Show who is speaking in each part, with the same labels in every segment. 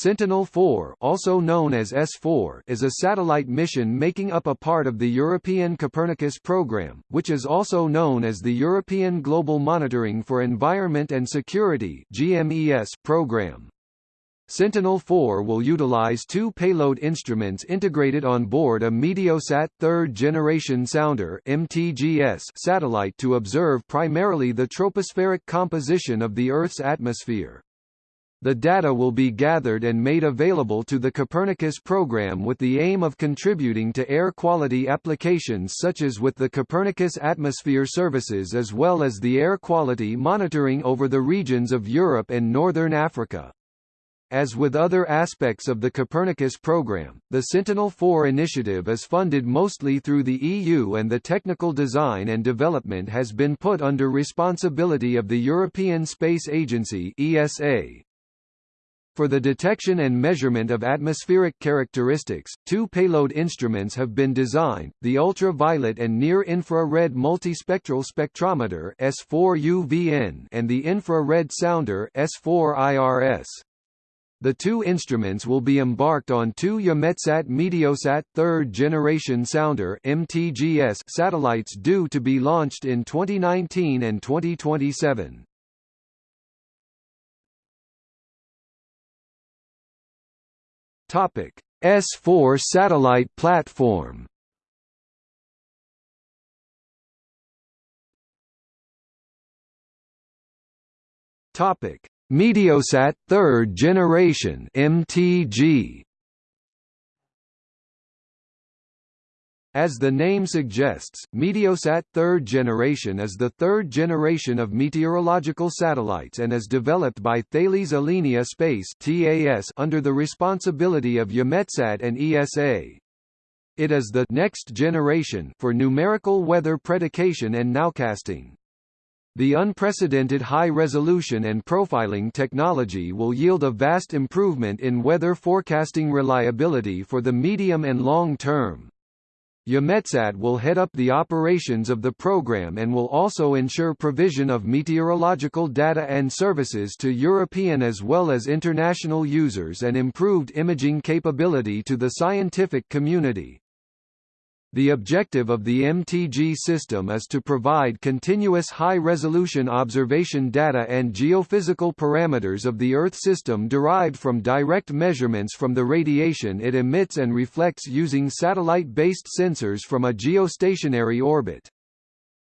Speaker 1: Sentinel-4 also known as S4 is a satellite mission making up a part of the European Copernicus program, which is also known as the European Global Monitoring for Environment and Security GMES program. Sentinel-4 will utilize two payload instruments integrated on board a Meteosat third-generation sounder MTGS satellite to observe primarily the tropospheric composition of the Earth's atmosphere. The data will be gathered and made available to the Copernicus program with the aim of contributing to air quality applications such as with the Copernicus Atmosphere Services as well as the air quality monitoring over the regions of Europe and Northern Africa. As with other aspects of the Copernicus program, the Sentinel-4 initiative is funded mostly through the EU and the technical design and development has been put under responsibility of the European Space Agency ESA. For the detection and measurement of atmospheric characteristics, two payload instruments have been designed, the ultraviolet and near-infrared multispectral spectrometer S4UVN and the infrared sounder S4IRS. The two instruments will be embarked on two EUMETSAT Meteosat third-generation sounder MTGS satellites due to be launched in 2019 and 2027. Topic: S4 satellite platform. Topic: Meteosat third generation MTG. As the name suggests, Meteosat third generation is the third generation of meteorological satellites and is developed by Thales Alenia Space TAS under the responsibility of EUMETSAT and ESA. It is the next generation for numerical weather predication and nowcasting. The unprecedented high-resolution and profiling technology will yield a vast improvement in weather forecasting reliability for the medium and long term. EUMETSAT will head up the operations of the program and will also ensure provision of meteorological data and services to European as well as international users and improved imaging capability to the scientific community. The objective of the MTG system is to provide continuous high-resolution observation data and geophysical parameters of the Earth system derived from direct measurements from the radiation it emits and reflects using satellite-based sensors from a geostationary orbit.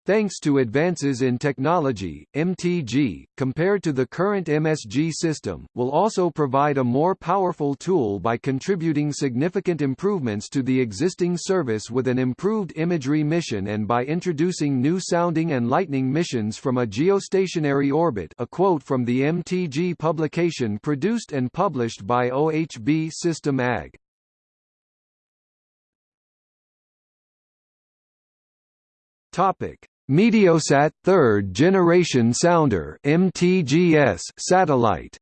Speaker 1: Thanks to advances in technology, MTG, compared to the current MSG system, will also provide a more powerful tool by contributing significant improvements to the existing service with an improved imagery mission and by introducing new sounding and lightning missions from a geostationary orbit a quote from the MTG publication produced and published by OHB System AG. Topic Meteosat third generation sounder MTGS satellite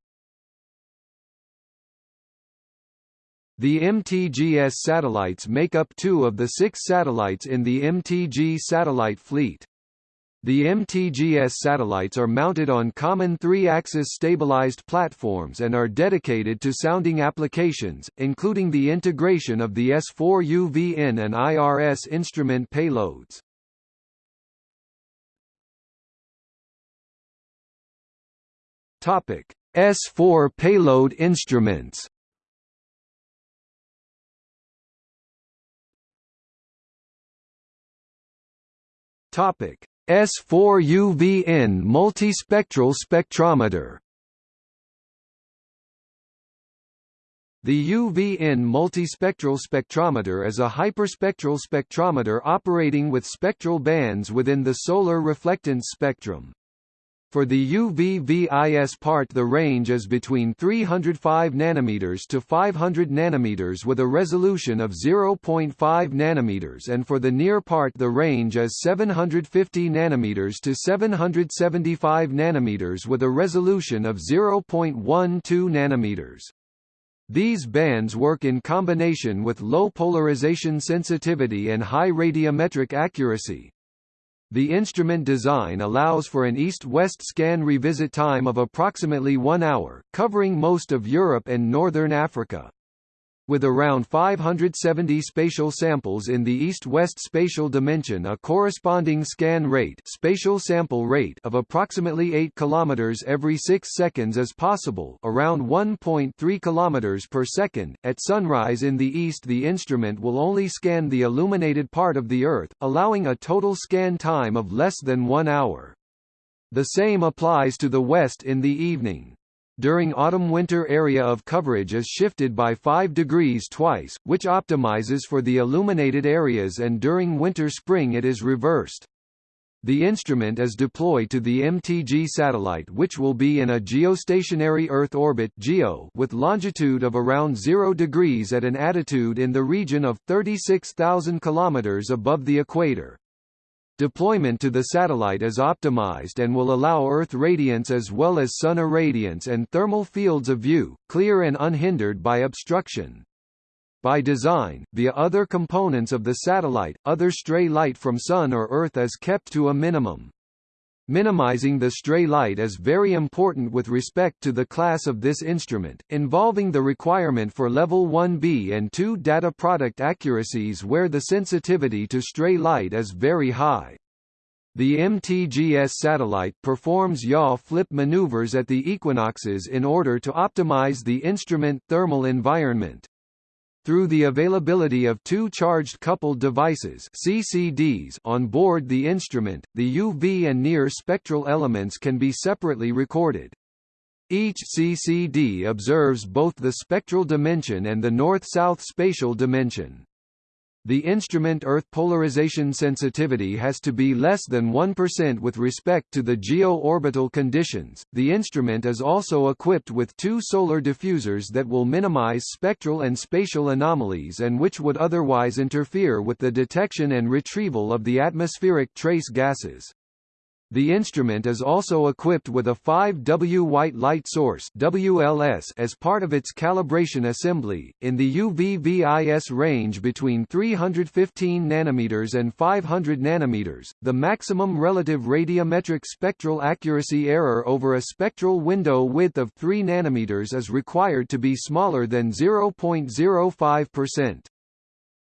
Speaker 1: The MTGS satellites make up two of the six satellites in the MTG satellite fleet. The MTGS satellites are mounted on common three-axis stabilized platforms and are dedicated to sounding applications, including the integration of the S4UVN and IRS instrument payloads. Topic: S4 payload instruments. Topic: S4 UVN multispectral spectrometer. The UVN multispectral spectrometer is a hyperspectral spectrometer operating with spectral bands within the solar reflectance spectrum. For the UV-VIS part the range is between 305 nanometers to 500 nanometers with a resolution of 0.5 nanometers and for the near part the range is 750 nanometers to 775 nanometers with a resolution of 0.12 nanometers. These bands work in combination with low polarization sensitivity and high radiometric accuracy. The instrument design allows for an east-west scan revisit time of approximately one hour, covering most of Europe and northern Africa. With around 570 spatial samples in the east-west spatial dimension a corresponding scan rate, spatial sample rate of approximately 8 km every 6 seconds is possible around 1.3 km per second. At sunrise in the east the instrument will only scan the illuminated part of the Earth, allowing a total scan time of less than one hour. The same applies to the west in the evening. During autumn-winter area of coverage is shifted by 5 degrees twice, which optimizes for the illuminated areas and during winter-spring it is reversed. The instrument is deployed to the MTG satellite which will be in a geostationary Earth orbit GEO with longitude of around 0 degrees at an attitude in the region of 36,000 km above the equator. Deployment to the satellite is optimized and will allow Earth radiance as well as Sun irradiance and thermal fields of view, clear and unhindered by obstruction. By design, via other components of the satellite, other stray light from Sun or Earth is kept to a minimum. Minimizing the stray light is very important with respect to the class of this instrument, involving the requirement for level 1B and 2 data product accuracies where the sensitivity to stray light is very high. The MTGS satellite performs yaw flip maneuvers at the equinoxes in order to optimize the instrument thermal environment. Through the availability of two charged coupled devices CCDs on board the instrument, the UV and near spectral elements can be separately recorded. Each CCD observes both the spectral dimension and the north-south spatial dimension. The instrument Earth polarization sensitivity has to be less than 1% with respect to the geo-orbital conditions. The instrument is also equipped with two solar diffusers that will minimize spectral and spatial anomalies and which would otherwise interfere with the detection and retrieval of the atmospheric trace gases. The instrument is also equipped with a 5W white light source WLS as part of its calibration assembly, in the UV-VIS range between 315 nanometers and 500 nanometers. The maximum relative radiometric spectral accuracy error over a spectral window width of 3 nanometers is required to be smaller than 0.05%.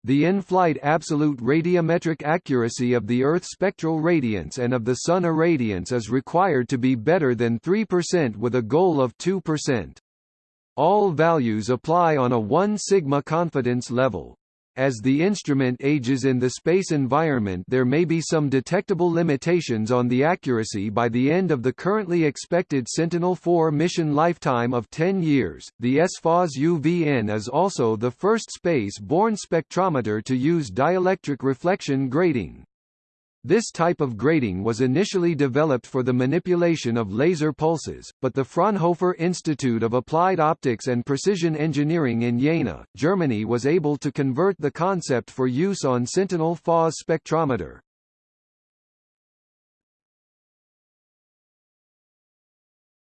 Speaker 1: The in-flight absolute radiometric accuracy of the Earth spectral radiance and of the Sun irradiance is required to be better than 3% with a goal of 2%. All values apply on a 1 sigma confidence level. As the instrument ages in the space environment there may be some detectable limitations on the accuracy by the end of the currently expected Sentinel-4 mission lifetime of 10 years. The S4's UVN is also the first space-borne spectrometer to use dielectric reflection grating. This type of grating was initially developed for the manipulation of laser pulses, but the Fraunhofer Institute of Applied Optics and Precision Engineering in Jena, Germany was able to convert the concept for use on Sentinel-4's spectrometer.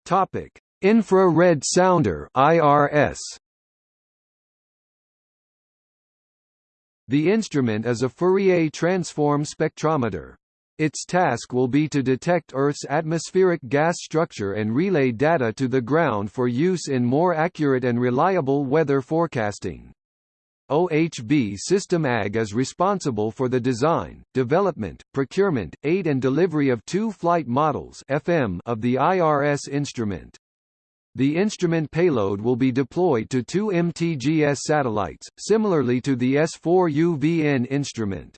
Speaker 1: Topic: Infrared sounder (IRS). The instrument is a Fourier transform spectrometer. Its task will be to detect Earth's atmospheric gas structure and relay data to the ground for use in more accurate and reliable weather forecasting. OHB System AG is responsible for the design, development, procurement, aid and delivery of two flight models FM of the IRS instrument. The instrument payload will be deployed to two MTGS satellites, similarly to the S4UVN instrument.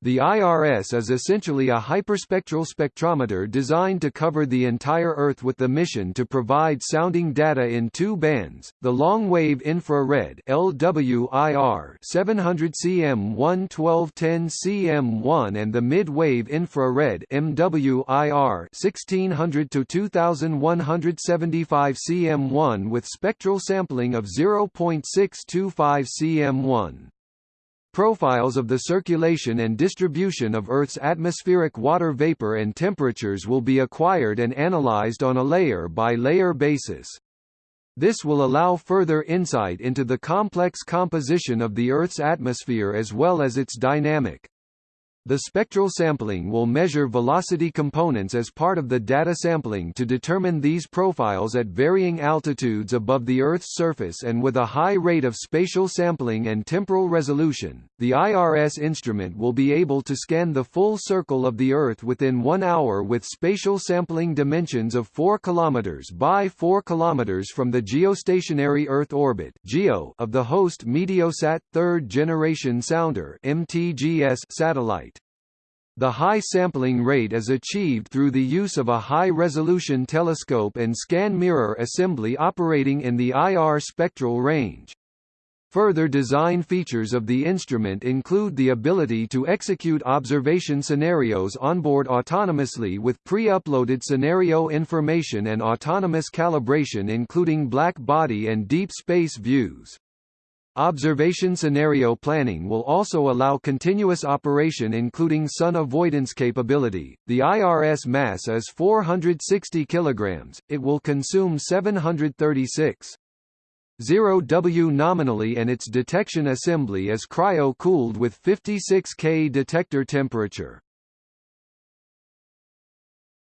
Speaker 1: The IRS is essentially a hyperspectral spectrometer designed to cover the entire Earth with the mission to provide sounding data in two bands, the long-wave infrared LWIR 700 cm 11210 cm1 and the mid-wave infrared MWIR 1600 to 2175 cm1 with spectral sampling of 0.625 cm1. Profiles of the circulation and distribution of Earth's atmospheric water vapor and temperatures will be acquired and analyzed on a layer-by-layer -layer basis. This will allow further insight into the complex composition of the Earth's atmosphere as well as its dynamic. The spectral sampling will measure velocity components as part of the data sampling to determine these profiles at varying altitudes above the Earth's surface and with a high rate of spatial sampling and temporal resolution. The IRS instrument will be able to scan the full circle of the Earth within 1 hour with spatial sampling dimensions of 4 km by 4 km from the geostationary Earth orbit of the host Meteosat third generation sounder (MTGS) satellite. The high sampling rate is achieved through the use of a high-resolution telescope and scan mirror assembly operating in the IR spectral range. Further design features of the instrument include the ability to execute observation scenarios onboard autonomously with pre-uploaded scenario information and autonomous calibration including black body and deep space views. Observation scenario planning will also allow continuous operation including sun avoidance capability. The IRS mass is 460 kilograms. It will consume 736 0 W nominally and its detection assembly is cryo-cooled with 56 K detector temperature.